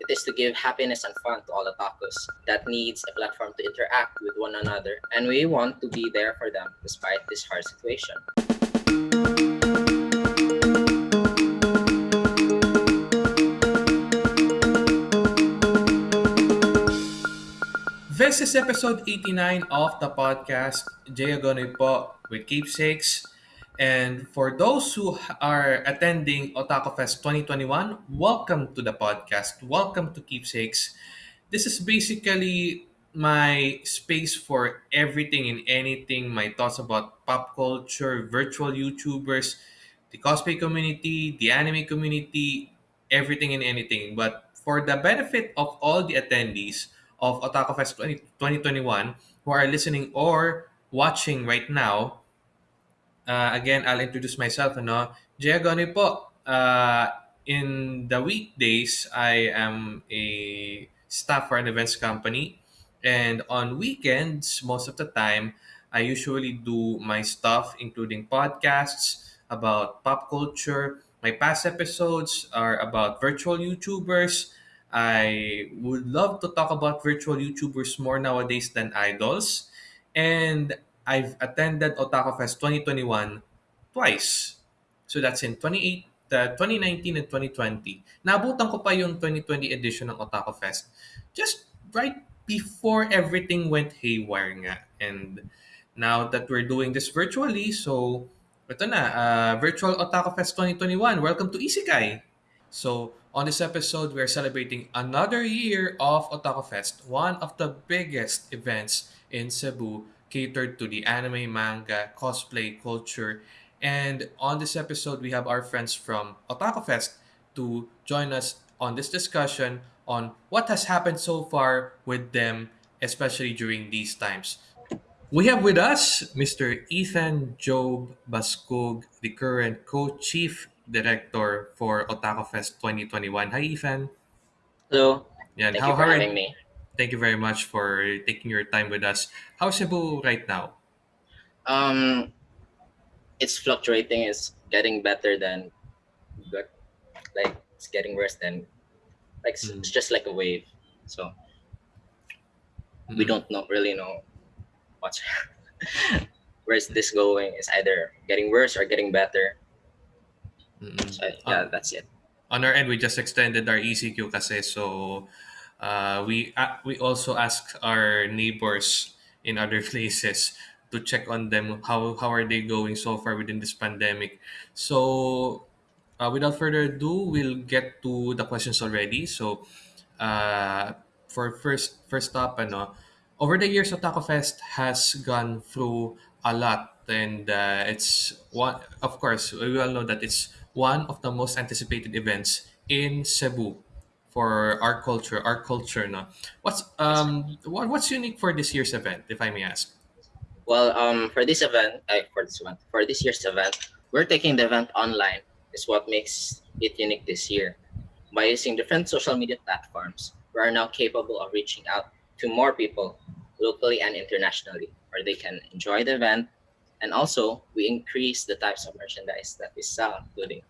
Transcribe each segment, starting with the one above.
It is to give happiness and fun to all otakus that needs a platform to interact with one another, and we want to be there for them despite this hard situation. This is episode 89 of the podcast. Jay Agonoy with Keepsakes. And for those who are attending Otaku Fest 2021, welcome to the podcast. Welcome to Keepsakes. This is basically my space for everything and anything, my thoughts about pop culture, virtual YouTubers, the cosplay community, the anime community, everything and anything. But for the benefit of all the attendees of Otaku Fest 20, 2021 who are listening or watching right now, uh, again, I'll introduce myself. Ano? Jay Agone po. Uh, in the weekdays, I am a staff for an events company. And on weekends, most of the time, I usually do my stuff, including podcasts about pop culture. My past episodes are about virtual YouTubers. I would love to talk about virtual YouTubers more nowadays than idols. And I've attended Otaku Fest 2021 twice. So that's in 28, uh, 2019 and 2020. Nabutan ko pa yung 2020 edition ng Otaku Fest. Just right before everything went haywire nga. And now that we're doing this virtually, so ito na, uh, Virtual Otaku Fest 2021. Welcome to Isekai! So, on this episode, we're celebrating another year of Otaku Fest, one of the biggest events in Cebu catered to the anime, manga, cosplay culture. And on this episode, we have our friends from Otaku Fest to join us on this discussion on what has happened so far with them, especially during these times. We have with us Mr. Ethan Job Baskog, the current co-chief director for Otaku Fest 2021. Hi, Ethan. Hello. Yeah, Thank how, you for are having me. Thank you very much for taking your time with us. How's Cebu right now? Um, it's fluctuating. It's getting better than good. Like it's getting worse than like Mm. it's just like a wave. So we Mm. don't know really know what's where's this going. It's either getting worse or getting better. Mm-mm. So yeah, that's it. On our end, we just extended our ECQ kasi so uh, we uh, we also ask our neighbors in other places to check on them how how are they going so far within this pandemic. So uh, without further ado, we'll get to the questions already. So uh, for first first up, ano, over the years, Otaku Fest has gone through a lot, and uh, it's one. Of course, we all know that it's one of the most anticipated events in Cebu for our culture. Our culture, no. What's um what, what's unique for this year's event, if I may ask? Well, um, for this event, uh, for this one, for this year's event, we're taking the event online. Is what makes it unique this year. By using different social media platforms, we are now capable of reaching out to more people locally and internationally, where they can enjoy the event. And also, we increase the types of merchandise that we sell, including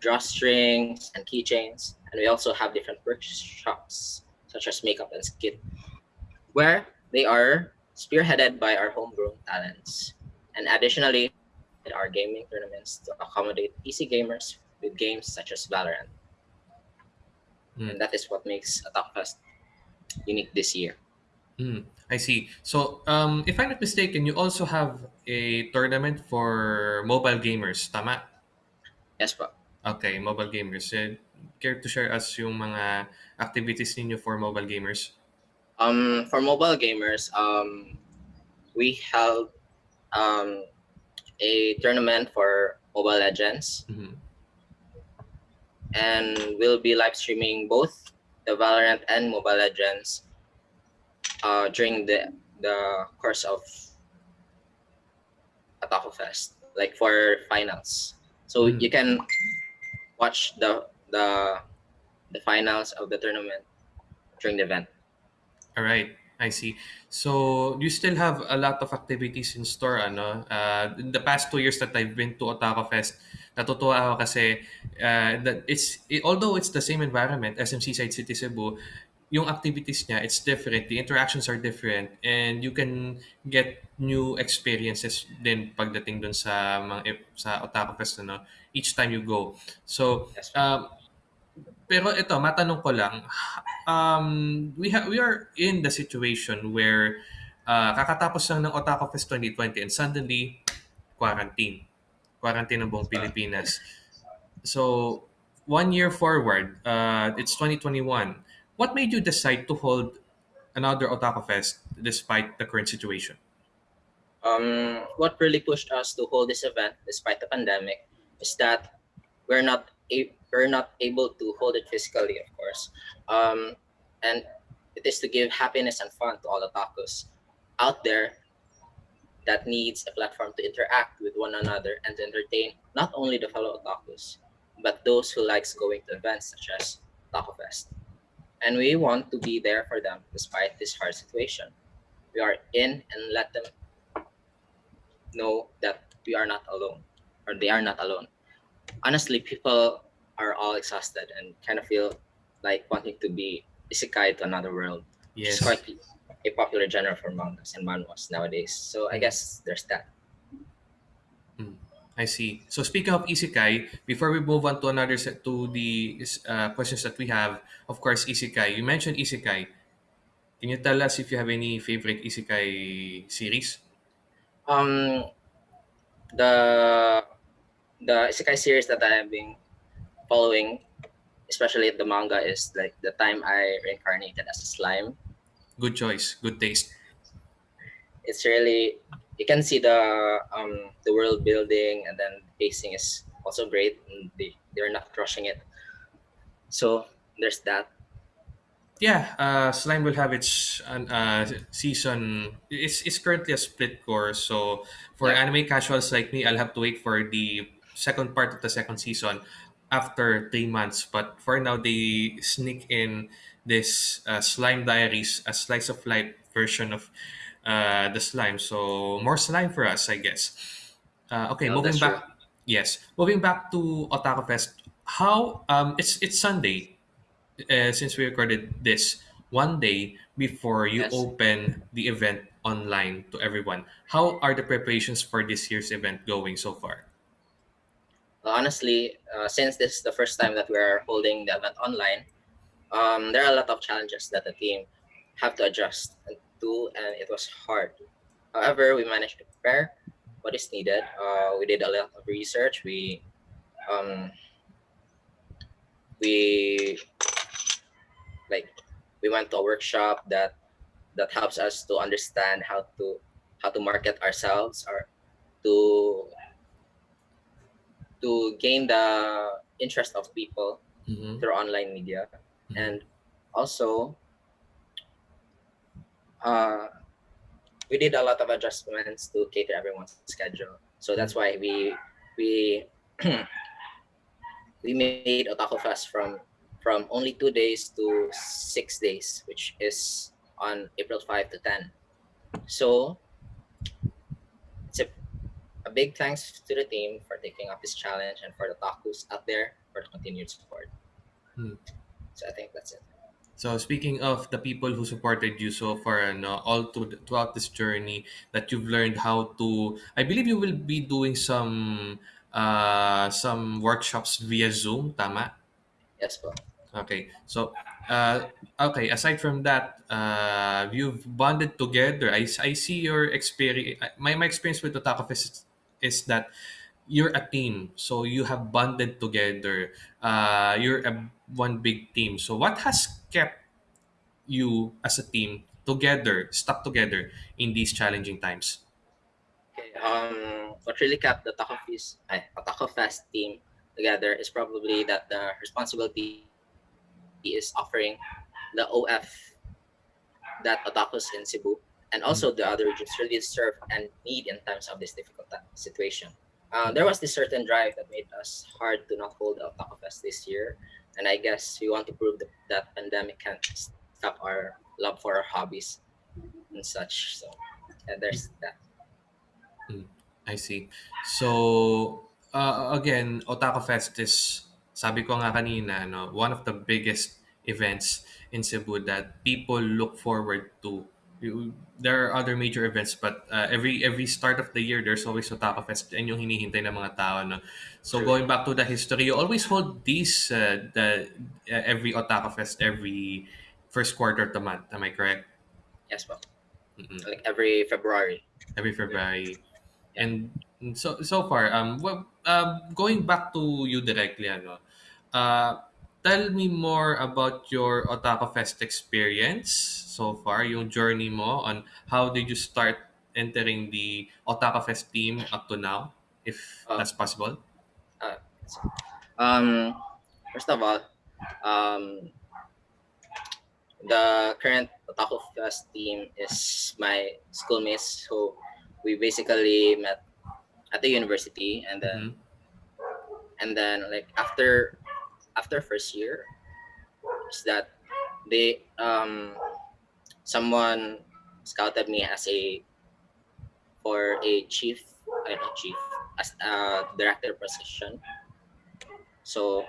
drawstrings and keychains. And we also have different workshops, such as makeup and skit, where they are spearheaded by our homegrown talents. And additionally, there are gaming tournaments to accommodate PC gamers with games such as Valorant. Mm. And that is what makes Otaku Fest unique this year. Mm, I see. So, um, if I'm not mistaken, you also have a tournament for mobile gamers, tama? Yes, po. Okay, mobile gamers. Care to share us yung mga activities ninyo for mobile gamers? Um, for mobile gamers, um, we held um, a tournament for Mobile Legends, Mhm. and we'll be live streaming both the Valorant and Mobile Legends uh, during the the course of Otaku Fest, like for finals. So Mm. you can watch the the the finals of the tournament during the event. All right, I see. So, you still have a lot of activities in store, ano? Uh, in the past two years that I've been to Otaku Fest, Natutuwa ako kasi uh, that it's it, although it's the same environment, SMC Side City Cebu, yung activities niya, it's different. The interactions are different and you can get new experiences din pagdating dun sa mga sa Otaku Fest ano, each time you go. So, um, pero ito, matanong ko lang, um, we ha- we are in the situation where uh, kakatapos lang ng Otaku Fest 2020 and suddenly quarantine. Quarantine ng buong Pilipinas. So, one year forward, uh, it's 2021. What made you decide to hold another Otaku Fest despite the current situation? Um, what really pushed us to hold this event despite the pandemic is that we're not we're not able to hold it physically, of course, um, and it is to give happiness and fun to all the otakus out there that needs a platform to interact with one another and to entertain not only the fellow otakus, but those who likes going to events such as Otaku Fest. And we want to be there for them despite this hard situation. We are in and let them know that we are not alone or they are not alone. Honestly, people are all exhausted and kind of feel like wanting to be isekai to another world. Yes. is quite a popular genre for mangas and manhwas nowadays. So I guess there's that. I see. So speaking of isekai, before we move on to another set to the uh, questions that we have, of course, isekai. You mentioned isekai. Can you tell us if you have any favorite isekai series? Um, the the isekai series that I have been following, especially the manga, is like the time I reincarnated as a slime. Good choice. Good taste. It's really you can see the um the world building and then the pacing is also great and they they're not crushing it. So there's that. Yeah, uh, Slime will have its uh, season. It's, it's currently a split cour. So for Yeah. anime casuals like me, I'll have to wait for the second part of the second season after three months. But for now, they sneak in this uh, Slime Diaries, a slice of life version of uh, the slime. So more slime for us, I guess. Uh, okay, No, moving that's true. back. Yes, moving back to Otaku Fest. How um, it's it's Sunday uh, since we recorded this one day before you Yes. open the event online to everyone. How are the preparations for this year's event going so far? Honestly, uh, since this is the first time that we're holding the event online, um, there are a lot of challenges that the team have to adjust to, and it was hard. However, we managed to prepare what is needed. Uh, we did a lot of research. We um, we like we went to a workshop that that helps us to understand how to how to market ourselves or to to gain the interest of people Mhm. through online media Mhm. and also uh, we did a lot of adjustments to cater everyone's schedule so that's why we we we made otaku fest from from only two days to six days which is on april 5 to 10 so a big thanks to the team for taking up this challenge and for the takus out there for the continued support Hmm. so i think that's it So speaking of the people who supported you so far, no, all to, throughout this journey, that you've learned how to. I believe you will be doing some uh, some workshops via Zoom. Tama. yes well Okay. So, uh, okay. Aside from that, uh, you've bonded together. I, I see your experience. My, my experience with Otaku Fest is, that you're a team. So you have bonded together. Uh, you're a one big team. So what has kept you as a team together, stuck together in these challenging times? Okay, um, what really kept the Taco Fest, ay, Taco Fest team together is probably that the responsibility is offering the OF that otakus in Cebu and also the other regions really serve and need in times of this difficult situation. Uh, there was this certain drive that made us hard to not hold the Otaku Fest this year, and I guess we want to prove that, that pandemic can't stop our love for our hobbies and such. So, yeah, there's that. I see. So uh, again, Otaku Fest is, sabi ko nga kanina, no, one of the biggest events in Cebu that people look forward to. You- There are other major events, but uh, every every start of the year, there's always Otaku Fest and yung hinihintay ng mga tao. No? So True. going back to the history, you always hold these, uh, the, uh, every Otaku Fest every first quarter of the month. Am I correct? Yes, po. Mm-mm. Like every February. every February. And so so far, um, well, um, going back to you directly, ano, uh, tell me more about your Otaku Fest experience so far, yung journey mo on how did you start entering the Otaku Fest team up to now, if Uh, that's possible. Uh, um, first of all, um, the current Otaku Fest team is my schoolmates who we basically met at the university and then Mhm. and then like after after first year is that they um someone scouted me as a for a chief I not chief as a director position. So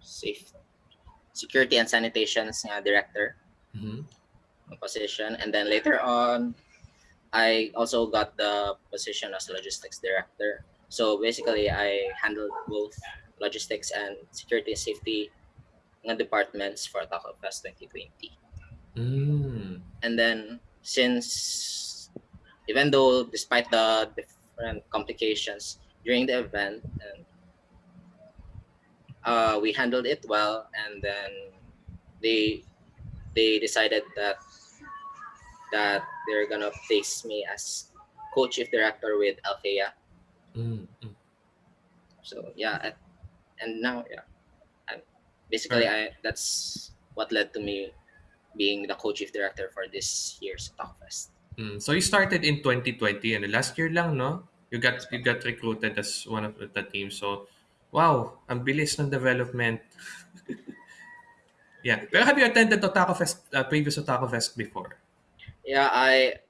safe security and sanitation nga director Mhm. position. And then later on i also got the position as logistics director. So basically i handled both logistics and security and safety nga departments for Taco Fest 2020 Mm. and then since even though despite the different complications during the event and uh, we handled it well and then they they decided that that they're gonna place me as co-chief director with Althea Mm. Mm. so yeah and now yeah and basically i that's what led to me being the co-chief director for this year's talkfest Mm. So you started in 2020 and last year lang, no? You got you got recruited as one of the team. So, wow, ang bilis ng development. yeah. Pero have you attended Otaku Fest, uh, previous Otaku Fest before? Yeah, I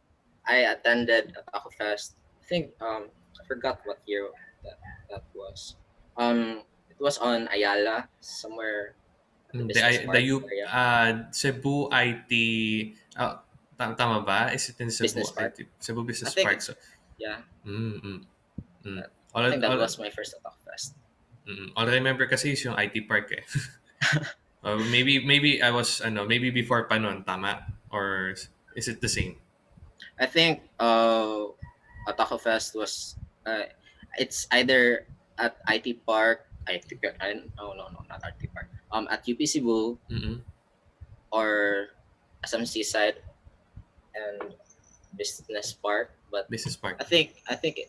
I attended Taco Fest. I think um I forgot what year that that was. Um, was on Ayala somewhere. Mm, The, the park U, uh, Cebu IT, uh, ta- tama ba? Is it in Cebu Business Park. IT? Cebu Business think- Park. So, Yeah, mm, mm, mm. All, I think that all, was my first Taco Fest. Mm, all I remember kasi is yung IT park eh. Uh, maybe maybe I was ano, maybe before pa tama? Or is it the same? I think uh, Taco Fest was uh, it's either at IT Park, IT Park. I, no, no, no, not IT Park. Um, at UP Cebu Mm-mm. or SM Seaside and Business Park, but Business park. I think I think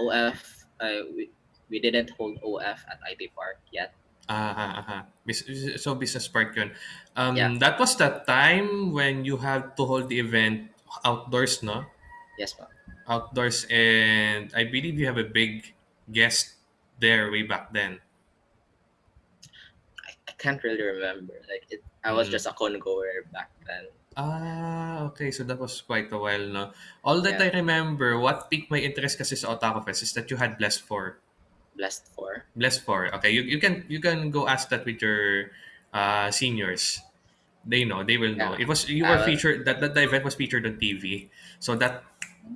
OF uh, we, we didn't hold OF at IT Park yet. Aha. Bus- So business park yun. Um, Yeah. That was the time when you had to hold the event outdoors, no? Yes, ma'am. Outdoors and I believe you have a big guest there way back then. I, I can't really remember. Like it, I was Mm. just a con goer back then. Ah, okay. So that was quite a while, no? All that Yeah. I remember, what piqued my interest kasi sa Otaku Fest is that you had Blessed 4. Blessed for. Blessed 4. Okay, you, you can you can go ask that with your uh, seniors. They know, they will know. Yeah. It was you were featured that, that the event was featured on TV. So that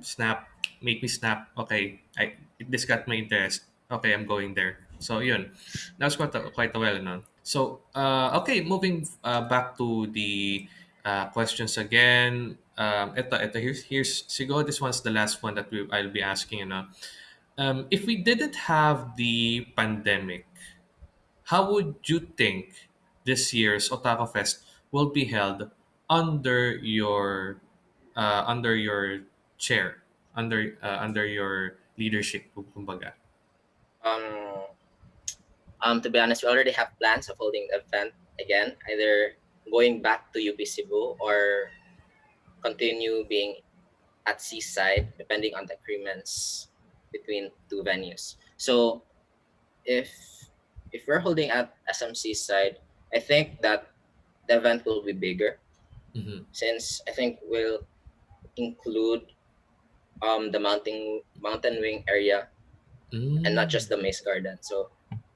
snap make me snap. Okay, I this got my interest. Okay, I'm going there. So yun. That was quite a, quite a while no. So uh, okay, moving uh, back to the uh, questions again. Um, ito, ito, here's, here's, siguro this one's the last one that we, I'll be asking, you know. Um, if we didn't have the pandemic, how would you think this year's Otaku Fest will be held under your uh, under your chair, under uh, under your leadership, kumbaga? Um, um, to be honest, we already have plans of holding the event again, either going back to UP Cebu or continue being at Seaside, depending on the agreements between two venues. So, if if we're holding at SM Seaside, I think that the event will be bigger Mhm. since I think we'll include um the mountain mountain wing area and not just the Maze Garden. So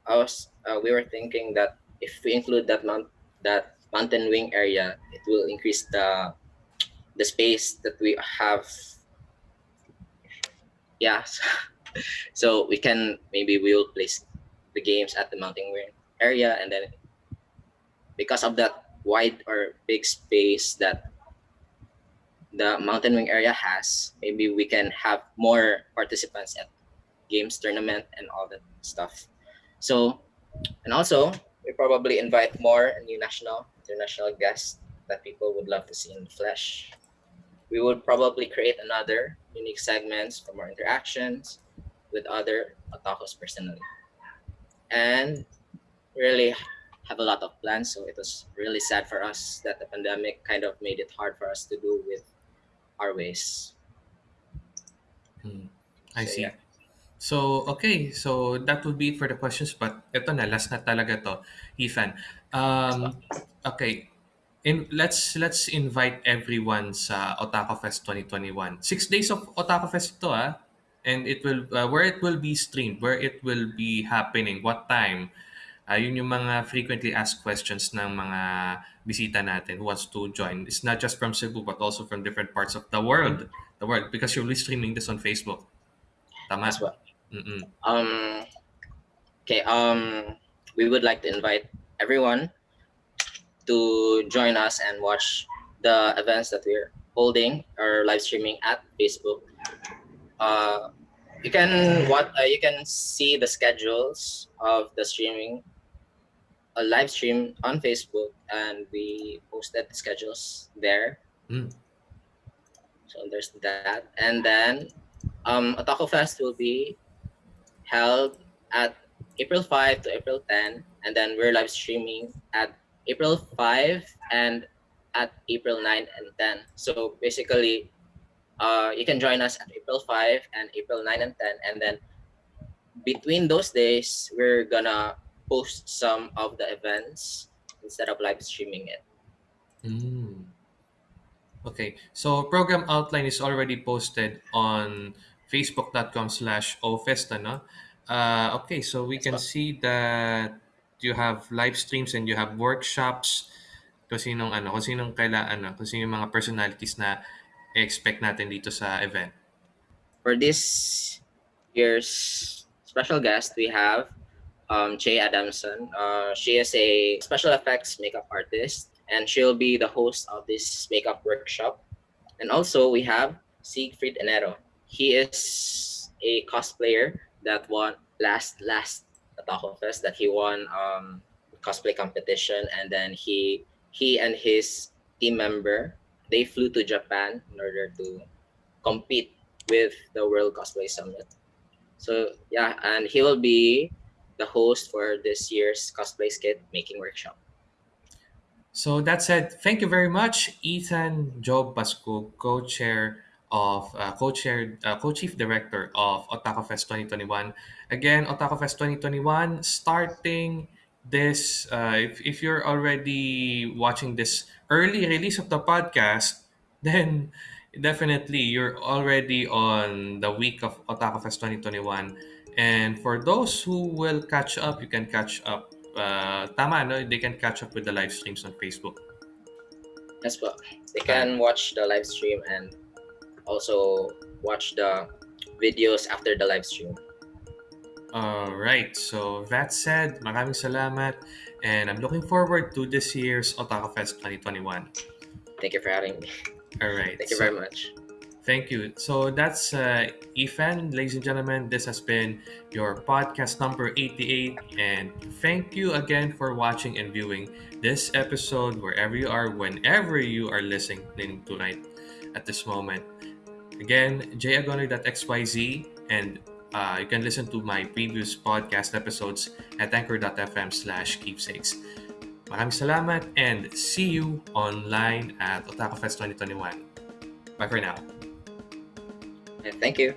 I was uh, we were thinking that if we include that mount that mountain wing area, it will increase the the space that we have. Yeah, so we can maybe we will place the games at the mountain wing area, and then because of that wide or big space that the mountain wing area has, maybe we can have more participants at games tournament and all that stuff. So, and also we probably invite more new national, international guests that people would love to see in the flesh. We would probably create another unique segments for more interactions with other otakus personally. And really have a lot of plans, so it was really sad for us that the pandemic kind of made it hard for us to do with our ways. Hmm. I So see. yeah, So, okay. So, that would be it for the questions. But ito na, last na talaga to, Ethan. Um, okay. In, let's let's invite everyone sa Otaku Fest 2021. Six days of Otaku Fest ito ah. And it will, uh, where it will be streamed, where it will be happening, what time. Uh, yun yung mga frequently asked questions ng mga bisita natin who wants to join. It's not just from Cebu but also from different parts of the world. The world because you'll be streaming this on Facebook. That's Tama? What. Mm-mm. Um. Okay. Um. We would like to invite everyone to join us and watch the events that we're holding or live streaming at Facebook. Uh, you can what uh, you can see the schedules of the streaming, a live stream on Facebook, and we posted the schedules there. Mm. So there's that, and then um, Otaku Fest will be held at April 5 to April 10, and then we're live streaming at April 5 and at April 9 and 10. So basically, uh, you can join us at April 5 and April 9 and 10, and then between those days, we're gonna post some of the events instead of live streaming it. Mm. Okay, so program outline is already posted on facebook.com slash ofest, ano? Uh, okay, so we can see that you have live streams and you have workshops kung sinong ano, kung sinong kaila, ano, kung sino yung mga personalities na expect natin dito sa event. For this year's special guest, we have um, Jay Adamson. Uh, she is a special effects makeup artist, and she'll be the host of this makeup workshop. And also, we have Siegfried Enero. He is a cosplayer that won last last Otaku Fest. That he won um, cosplay competition, and then he he and his team member they flew to Japan in order to compete with the World Cosplay Summit. So yeah, and he will be the host for this year's cosplay skit making workshop. So that said, thank you very much, Ethan Job Pasco, co-chair of uh, co-chair uh, co-chief director of Otaku Fest 2021. Again, Otaku Fest 2021 starting this uh, if, if you're already watching this early release of the podcast, then definitely you're already on the week of Otaku Fest 2021. And for those who will catch up, you can catch up uh, tama, no? They can catch up with the live streams on Facebook. That's what they can watch the live stream and also watch the videos after the live stream. All right. So that said, maraming salamat and I'm looking forward to this year's Otaku Fest 2021. Thank you for having me. All right. Thank you so- very much. Thank you. So that's uh, Ethan, ladies and gentlemen. This has been your podcast number 88. And thank you again for watching and viewing this episode wherever you are, whenever you are listening tonight at this moment. Again, jayagonoy.xyz and uh, you can listen to my previous podcast episodes at anchor.fm slash keepsakes. Maraming salamat and see you online at Otaku Fest 2021. Bye for now. Thank you.